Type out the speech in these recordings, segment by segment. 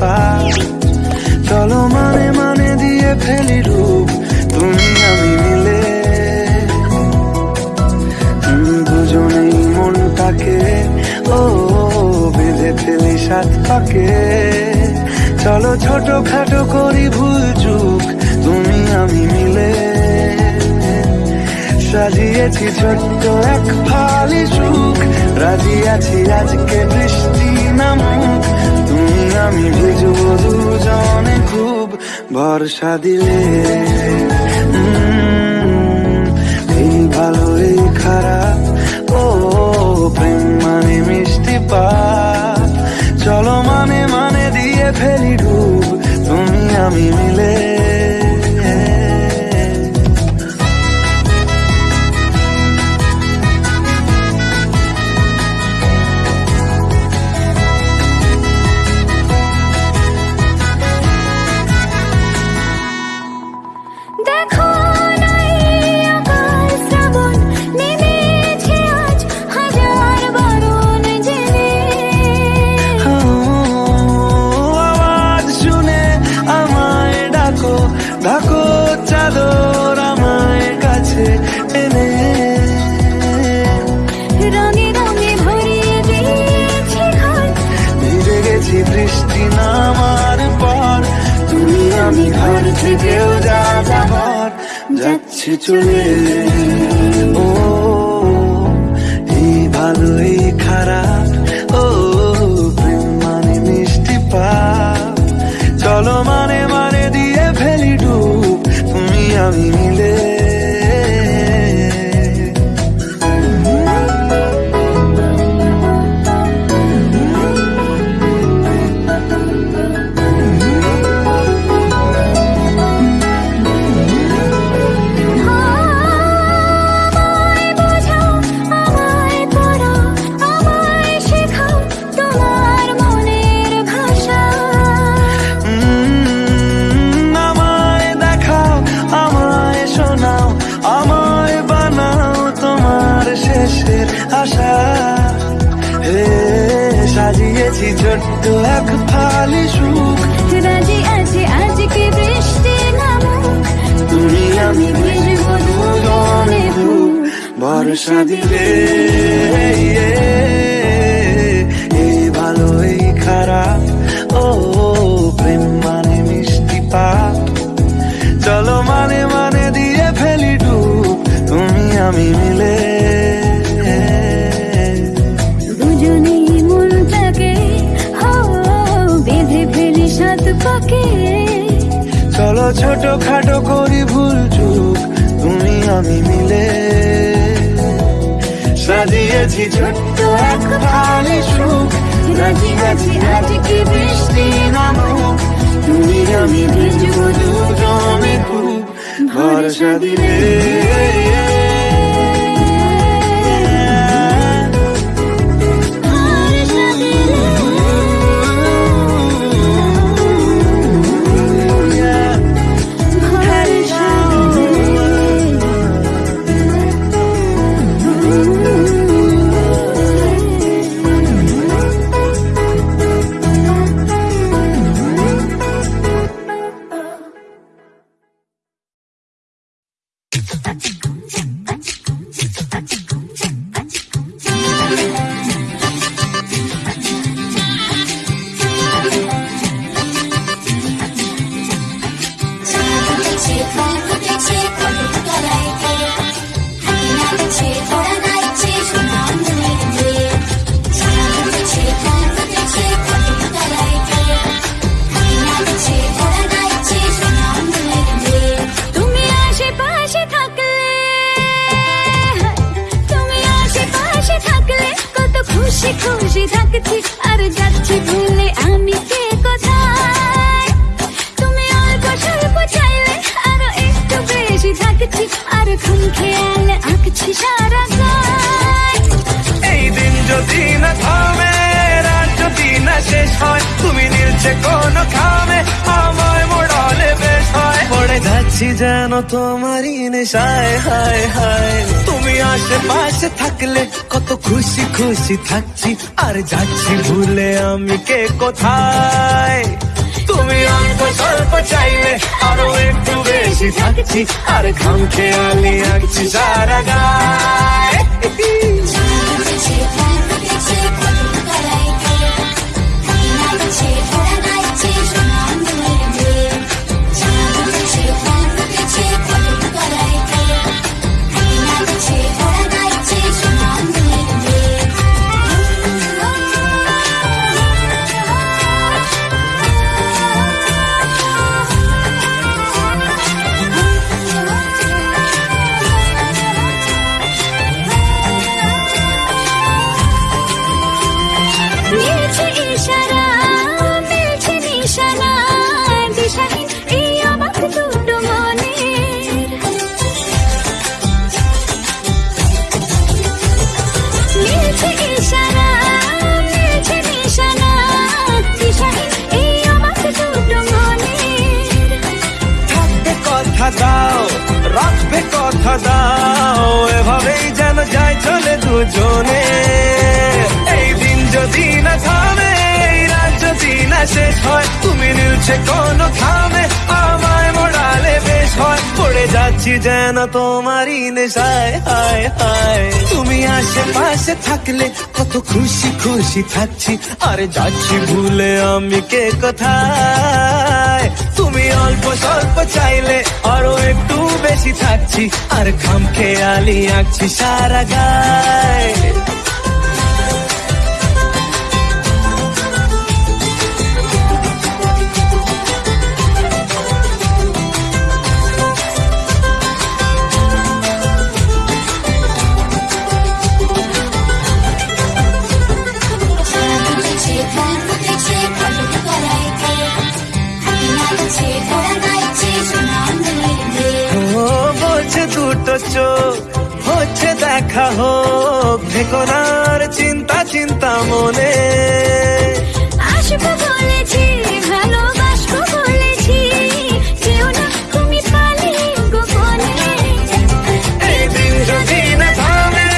পা চলো মানে মানে দিয়ে ফেলি রূপ, তুমি আমি মিলে। দুজনেই মনটাকে ও, বেঁধে ফেলি সাত পাকে। চলো ছোট খাটো করি ভুল চুক, তুমি আমি মিলে। সাজিয়েছি ছোট্ট এক ফালি সুখ, রাজি আছি আজকে বৃষ্টি নামুক আমি বুঝব দুজনে খুব ভরসা দিলে। এই ভালো, এই খারাপ, ও, প্রেম মানে মিষ্টি পা চলো মানে যা যাবার যাচ্ছি চলে। ও, এই ভালো এই খারাপ। ও, প্রেম মানে মিষ্টি পাপ। চলো মানে মানে দিয়ে ফেলি ডুব। তুমি আমি ভরসা দিলে এই ভালো এই খারাপ ও প্রেম মানে মিষ্টি পাপ। চলো মানে মানে দিয়ে ফেলি ডুব তুমি আমি মিলে। চলো ছোট খাটো করি ভুল সাজিয়েছি ছোট্ট এক ভালি সুখ। রাজি আছি আজকে বৃষ্টি নামুক। তুমি আমি ভিজবো দুজনে খুব ভরসা দিলে। শেষ হয়। তুমি নীলছে কোন খামে আমায় মোড়ালে বেশ হয়। পড়ে যাচ্ছি যেন তোমারই নেশায়, হায় হায়। তুমি আশেপাশে থাকলে কত খুশি খুশি থাকছি। আর যাচ্ছি ভুলে আমি কে কোথায়? তুমি অল্প স্বল্প চাইলে আরও একটু বেশি থাকছি। আর খামখেয়ালি আঁকছি সারা গায়। নিলছে কোনো খামে আমায় মোড়ালে বেশ হয়। পড়ে যাচ্ছি যেন তোমারই নেশায়, হায় হায়। তুমি আশেপাশে থাকলে কত খুশি খুশি থাকছি। আরে যাচ্ছি ভুলে আমি কে কোথায়? তুমি অল্প স্বল্প চাইলে আরও একটু বেশি থাকছি। আর খাম খেয়ালি আঁকছি সারা গায়। দেখা হোক ভেকোনার চিন্তা চিন্তা মনে। আসব বলেছি ভালোবাসবো বলেছি। যেও না তুমি পালিয়ে গোপনে। এই দিন যদি না থামে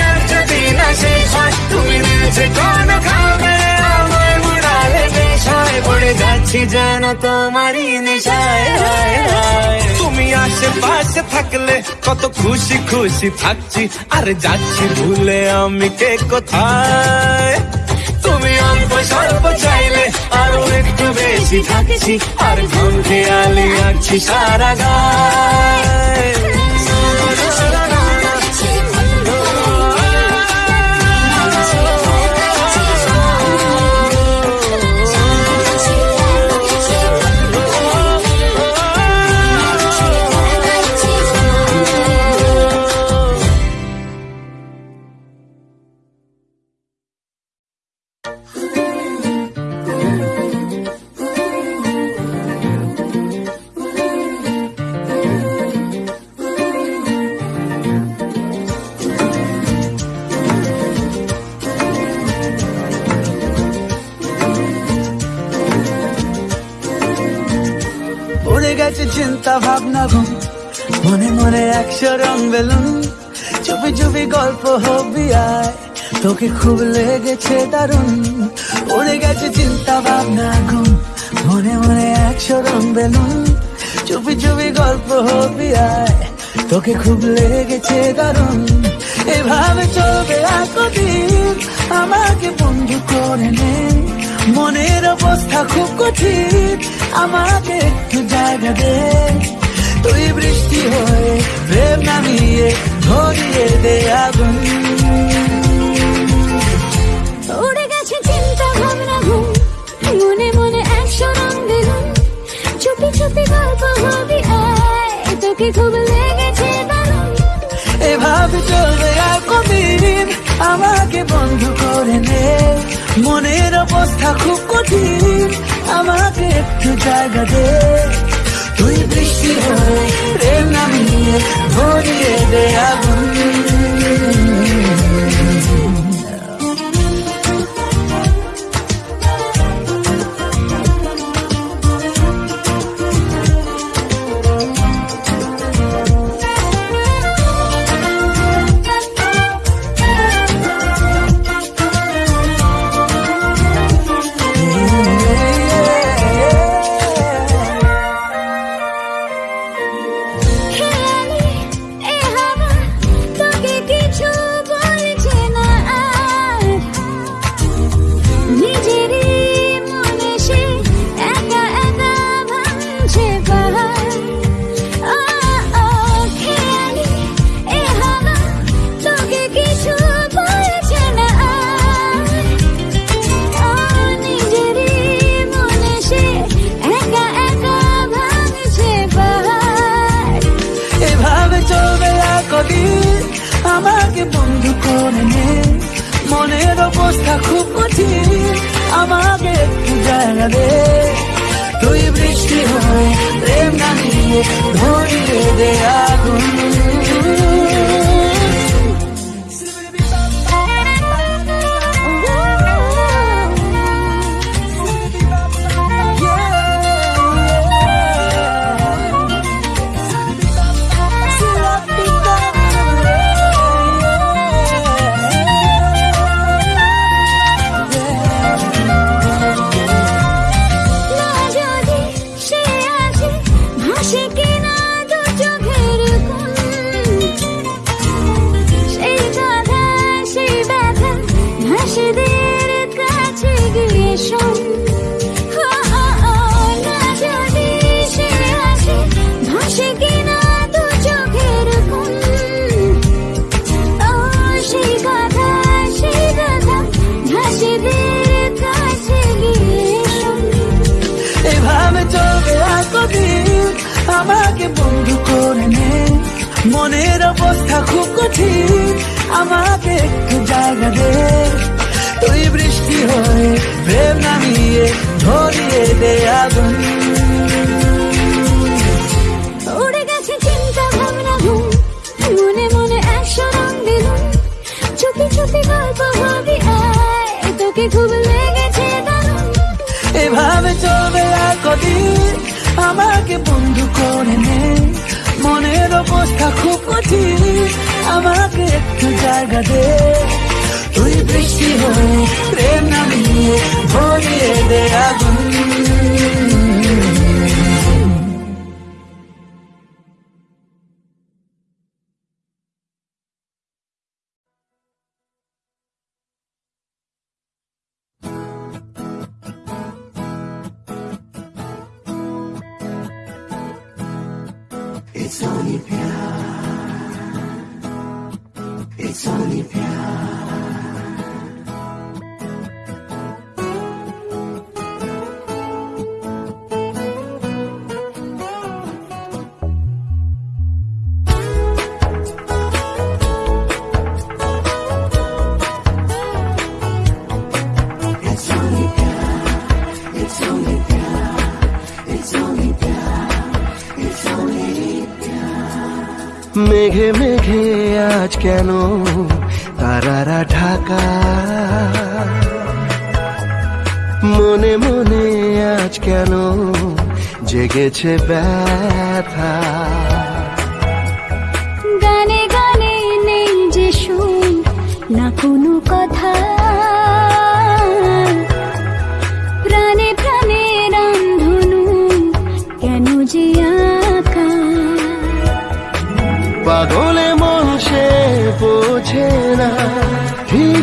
রাত যদি না শেষ হয় তুমি নিচে কোন খাবে। আমার মুড়ালে বেশ পড়ে যাচ্ছি যেন তোমারই নেশায়। হায় হায়। আশেপাশে থাকলে কত খুশি খুশি থাকছি। আর যাচ্ছি ভুলে আমি কে কোথায়? তুমি অল্প স্বল্প চাইলে আরও একটু বেশি থাকছি। আর ঘুম খেয়ালি আছি সারা গায়। গেছে চিন্তা ভাবনা ঘুম। মনে মনে একশো রং বেলুন। চুপি চুপি গল্প হবি আয়। তোকে খুব লেগেছে দারুণ। উড়ে গেছে চিন্তা ভাবনা ঘুম। মনে মনে একশো রং বেলুন। চুপি চুপি গল্প হবি আয়। তোকে খুব লেগেছে দারুণ। এভাবে চলবে আর কদিন আমাকে বন্ধু করে নে। মনের অবস্থা খুব কঠিন। আমাকে একটু জায়গা দে। তুই বৃষ্টি হয়ে প্রেম নামিয়ে ধরিয়ে দে আগুন। উড়ে গেছে চিন্তা ভাবনা ঘুম। মনে মনে একশো রং বেলুন চুপি চুপি গল্প হবি আয় তোকে খুব লেগেছে এভাবে চলবে আর কদিন। আমাকে বন্ধু করে নে। মনের অবস্থা খুব কঠিন। আমাকে একটু জায়গা দে। তুই বৃষ্টি হয়ে প্রেম নামিয়ে ধরিয়ে দে আগুন। জায়গা দে তুই বৃষ্টি হয়ে প্রেম ধরিয়ে দে অবস্থা খুব কঠিন আমাকে একটু জায়গা দে। তুই বৃষ্টি হয়ে প্রেম নামিয়ে ধরিয়ে দে আগুন। মনে মনে এভাবে চলবে আর কদিন আমাকে বন্ধু করে নে। মনের অবস্থা খুব কঠিন। আমাকে একটু জায়গা দে। তুই বৃষ্টি হয়ে প্রেম নামিয়ে ভরিয়ে দে আগুন। মেঘে মেঘে আজ কেন তারারা ঢাকা? মনে মনে আজ কেন জেগেছে ব্যথা?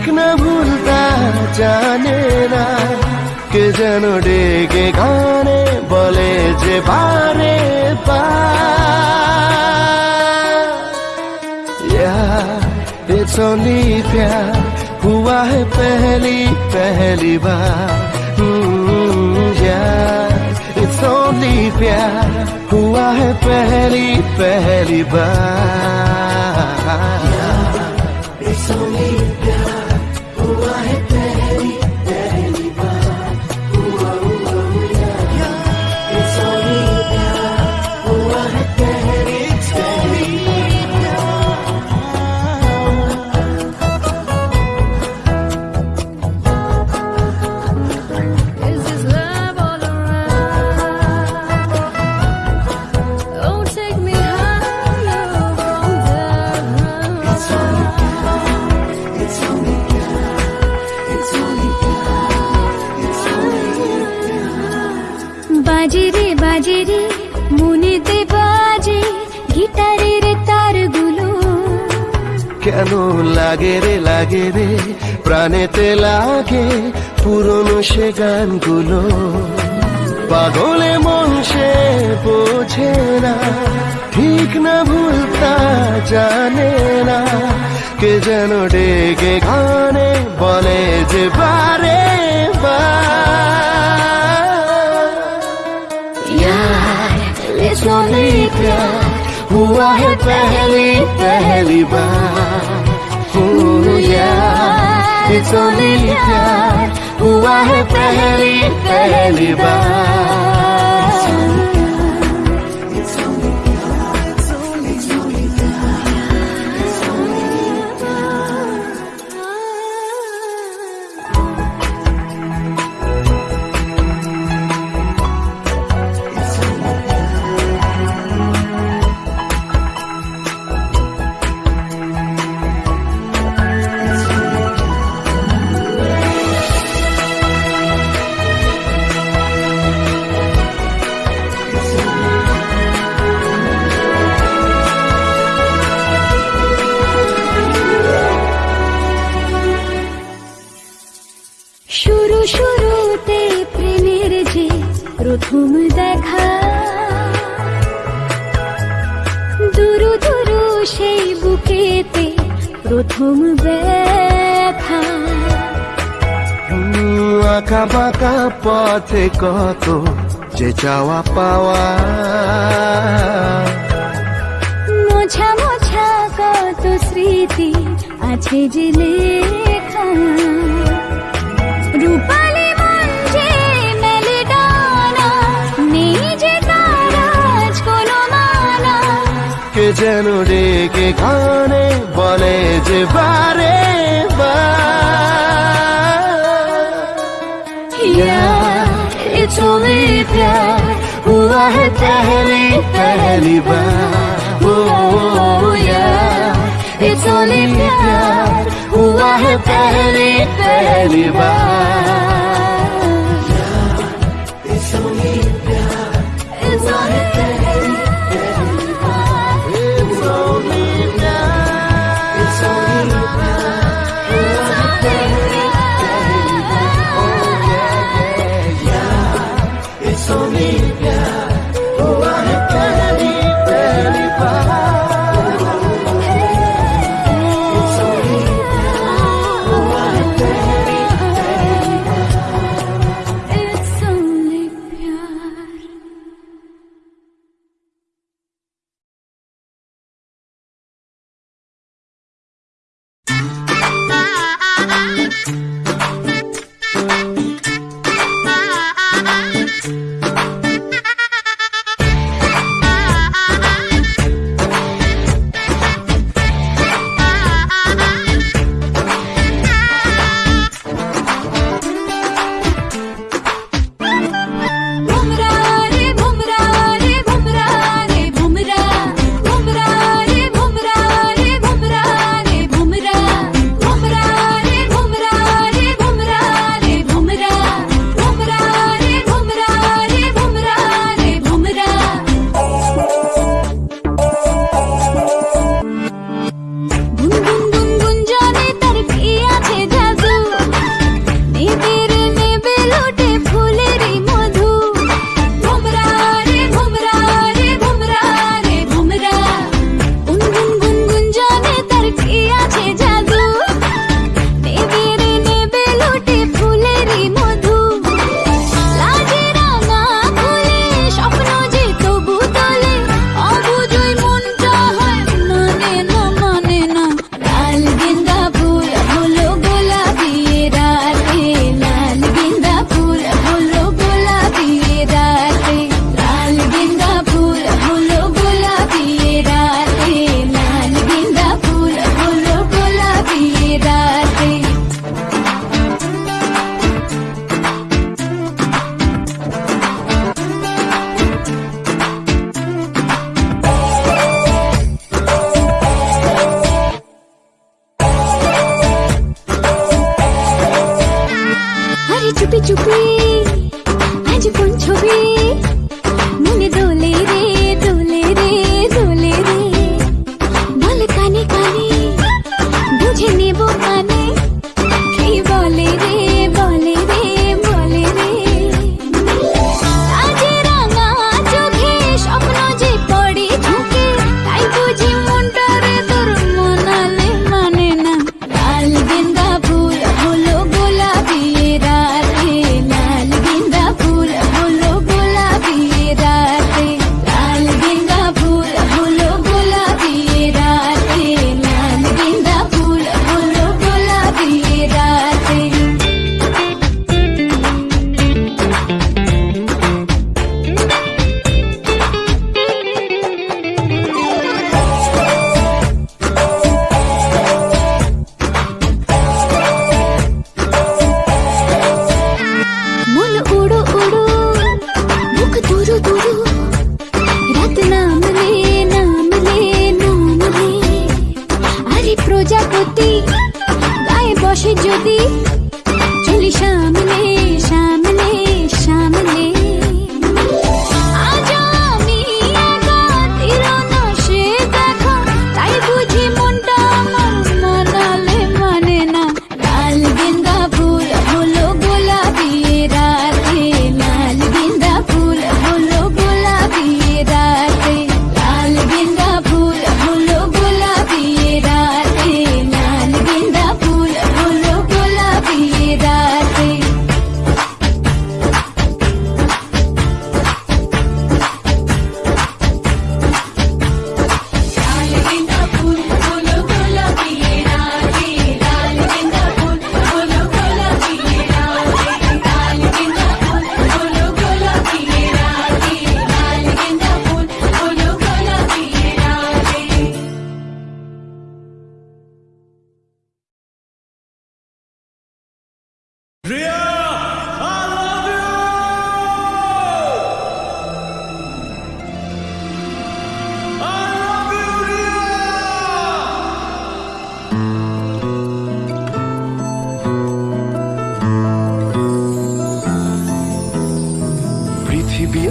तक न भूलता जाने ना, के जनो डेगे गाने बोले जे बारे यार इट्स प्यार हुआ है पहली पहली बार। हम्म, सोनी इट्स प्यार हुआ है पहली पहली बार। It's কেন লাগে রে লাগে রে প্রাণেতে লাগে পুরনো সে গানগুলো পাগলে মন সে বোঝে না ঠিক না ভুলতা জানে না কে যেন ডেকে গানে বলে যে বারে It's only प्यार हुआ है पहली पहली बार Yeah. प्यार हुआ है पहली पहली बार প্রথম দেখা। দুরু দুরু সেই বুকেতে প্রথম ব্যথা। আঁকা বাঁকা পথে কত যে চাওয়া পাওয়া। মোছা মোছা কত স্মৃতি আছে যে লেখা। রূপালি जनरे के गाने बोले जे बारे बार। तुम्हें प्यार हुआ है पहली पहली बार। ओ, ओ प्यार हुआ है पहली पहली बार।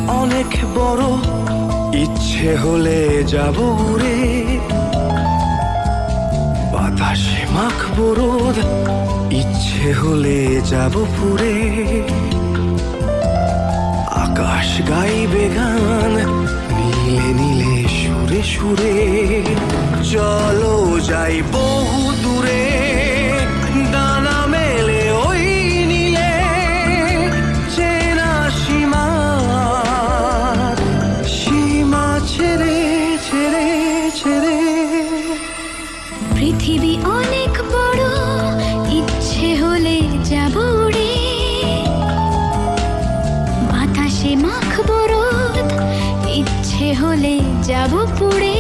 অনেক বড় ইচ্ছে হলে যাব রে। বাতাসে মাখ রোদ, ইচ্ছে হলে যাব পুরে। আকাশ গাইবে গান নীলে নীলে সুরে সুরে। চলো যাই বহু দূরে। যাব পুড়ে